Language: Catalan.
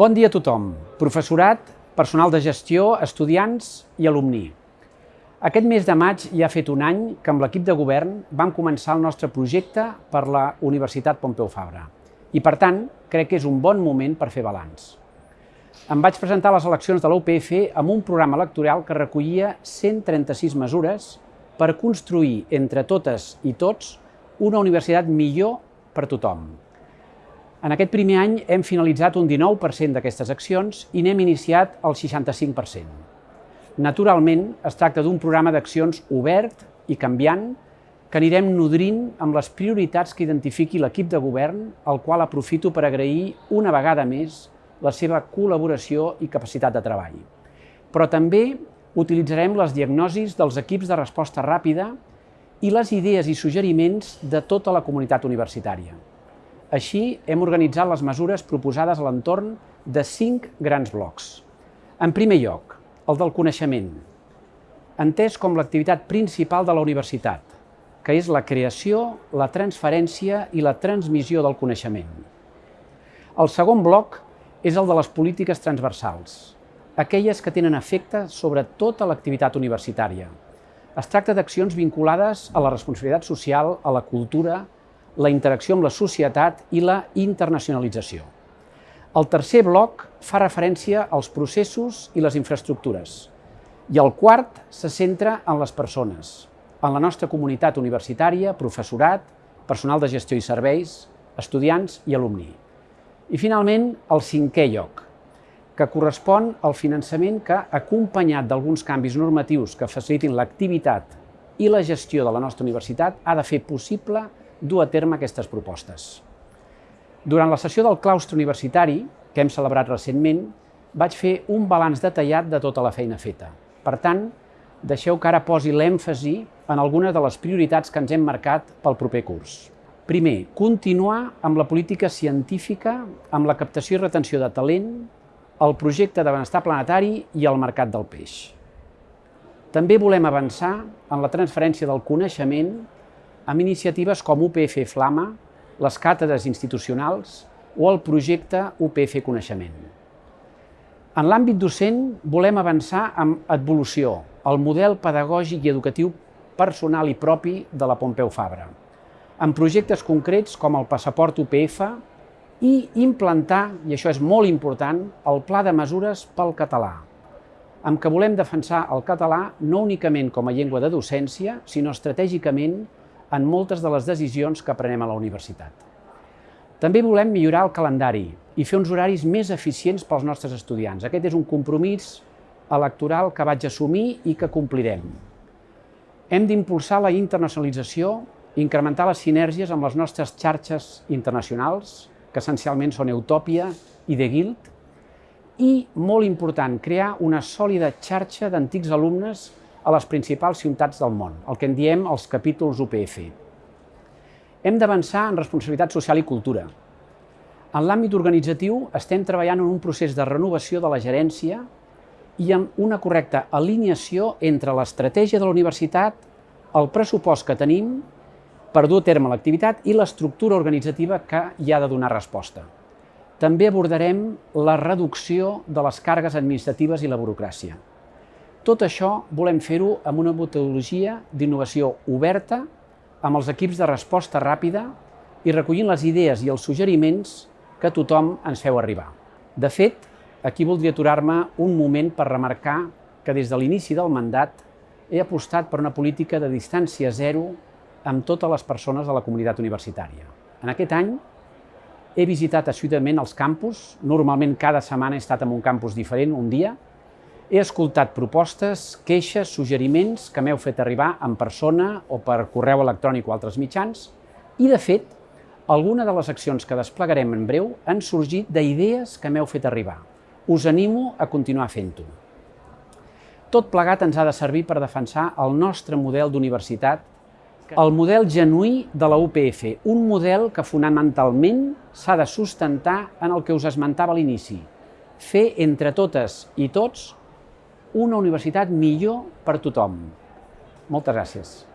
Bon dia a tothom, professorat, personal de gestió, estudiants i alumni. Aquest mes de maig ja ha fet un any que amb l'equip de govern vam començar el nostre projecte per la Universitat Pompeu Fabra i, per tant, crec que és un bon moment per fer balanç. Em vaig presentar a les eleccions de la UPF amb un programa electoral que recollia 136 mesures per construir entre totes i tots una universitat millor per tothom. En aquest primer any hem finalitzat un 19% d'aquestes accions i n'hem iniciat el 65%. Naturalment, es tracta d'un programa d'accions obert i canviant que anirem nodrint amb les prioritats que identifiqui l'equip de govern, al qual aprofito per agrair una vegada més la seva col·laboració i capacitat de treball. Però també utilitzarem les diagnosis dels equips de resposta ràpida i les idees i suggeriments de tota la comunitat universitària. Així, hem organitzat les mesures proposades a l'entorn de cinc grans blocs. En primer lloc, el del coneixement, entès com l'activitat principal de la universitat, que és la creació, la transferència i la transmissió del coneixement. El segon bloc és el de les polítiques transversals, aquelles que tenen efecte sobre tota l'activitat universitària. Es tracta d'accions vinculades a la responsabilitat social, a la cultura, la interacció amb la societat i la internacionalització. El tercer bloc fa referència als processos i les infraestructures. I el quart se centra en les persones, en la nostra comunitat universitària, professorat, personal de gestió i serveis, estudiants i alumni. I finalment, el cinquè lloc, que correspon al finançament que, acompanyat d'alguns canvis normatius que facilitin l'activitat i la gestió de la nostra universitat, ha de fer possible dur a terme aquestes propostes. Durant la sessió del claustre universitari, que hem celebrat recentment, vaig fer un balanç detallat de tota la feina feta. Per tant, deixeu que ara posi l'èmfasi en algunes de les prioritats que ens hem marcat pel proper curs. Primer, continuar amb la política científica, amb la captació i retenció de talent, el projecte de benestar planetari i el mercat del peix. També volem avançar en la transferència del coneixement amb iniciatives com UPF Flama, les càtedres institucionals o el projecte UPF Coneixement. En l'àmbit docent volem avançar amb evolució, el model pedagògic i educatiu personal i propi de la Pompeu Fabra, amb projectes concrets com el passaport UPF i implantar, i això és molt important, el pla de mesures pel català, amb què volem defensar el català no únicament com a llengua de docència, sinó estratègicament en moltes de les decisions que prenem a la universitat. També volem millorar el calendari i fer uns horaris més eficients pels nostres estudiants. Aquest és un compromís electoral que vaig assumir i que complirem. Hem d'impulsar la internacionalització, incrementar les sinergies amb les nostres xarxes internacionals, que essencialment són Utòpia i The Guild, i, molt important, crear una sòlida xarxa d'antics alumnes a les principals ciutats del món, el que en diem els capítols UPF. Hem d'avançar en responsabilitat social i cultura. En l'àmbit organitzatiu estem treballant en un procés de renovació de la gerència i amb una correcta alineació entre l'estratègia de la universitat, el pressupost que tenim per dur a terme l'activitat i l'estructura organitzativa que hi ha de donar resposta. També abordarem la reducció de les càrregues administratives i la burocràcia. Tot això volem fer-ho amb una metodologia d'innovació oberta, amb els equips de resposta ràpida i recollint les idees i els suggeriments que tothom ens feu arribar. De fet, aquí voldria aturar-me un moment per remarcar que des de l'inici del mandat he apostat per una política de distància zero amb totes les persones de la comunitat universitària. En aquest any he visitat assiduament els campus, normalment cada setmana he estat en un campus diferent, un dia, he escoltat propostes, queixes, suggeriments que m'heu fet arribar en persona o per correu electrònic o altres mitjans i, de fet, alguna de les accions que desplegarem en breu han sorgit d'idees que m'heu fet arribar. Us animo a continuar fent-ho. Tot plegat ens ha de servir per defensar el nostre model d'universitat el model genuí de la UPF, un model que fonamentalment s'ha de sustentar en el que us esmentava a l'inici, fer entre totes i tots una universitat millor per tothom. Moltes gràcies.